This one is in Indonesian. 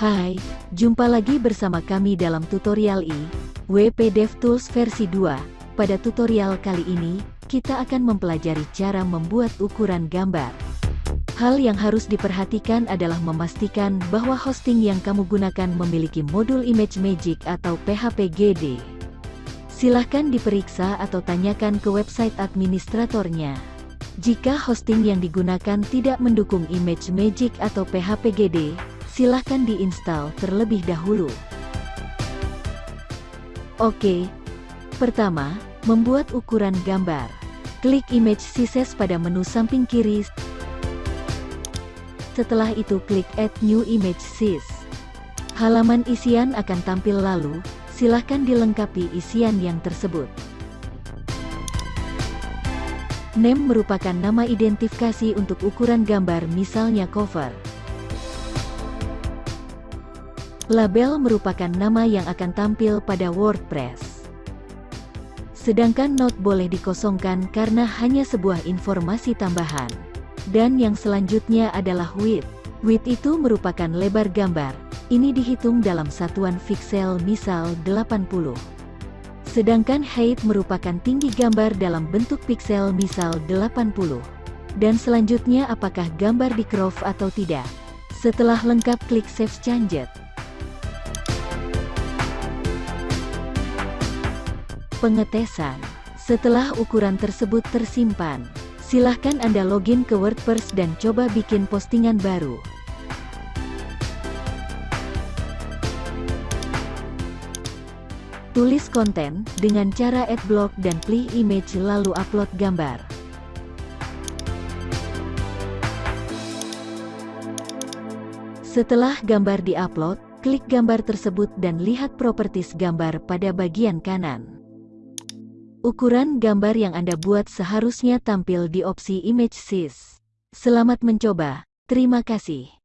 Hai, jumpa lagi bersama kami dalam tutorial i, DevTools versi 2. Pada tutorial kali ini, kita akan mempelajari cara membuat ukuran gambar. Hal yang harus diperhatikan adalah memastikan bahwa hosting yang kamu gunakan memiliki modul Image Magic atau PHP-GD. Silahkan diperiksa atau tanyakan ke website administratornya. Jika hosting yang digunakan tidak mendukung Image Magic atau PHP-GD, silahkan diinstal terlebih dahulu. Oke, pertama, membuat ukuran gambar. Klik Image Sizes pada menu samping kiri. Setelah itu klik Add New Image Size. Halaman isian akan tampil lalu, silahkan dilengkapi isian yang tersebut. Name merupakan nama identifikasi untuk ukuran gambar misalnya cover. Label merupakan nama yang akan tampil pada WordPress. Sedangkan note boleh dikosongkan karena hanya sebuah informasi tambahan. Dan yang selanjutnya adalah width. Width itu merupakan lebar gambar. Ini dihitung dalam satuan pixel misal 80. Sedangkan height merupakan tinggi gambar dalam bentuk pixel misal 80. Dan selanjutnya apakah gambar di crop atau tidak. Setelah lengkap klik Save Changes. Pengetesan. Setelah ukuran tersebut tersimpan, silahkan Anda login ke WordPress dan coba bikin postingan baru. Tulis konten dengan cara add block dan pilih image lalu upload gambar. Setelah gambar diupload, klik gambar tersebut dan lihat properties gambar pada bagian kanan. Ukuran gambar yang Anda buat seharusnya tampil di opsi Image Size. Selamat mencoba, terima kasih.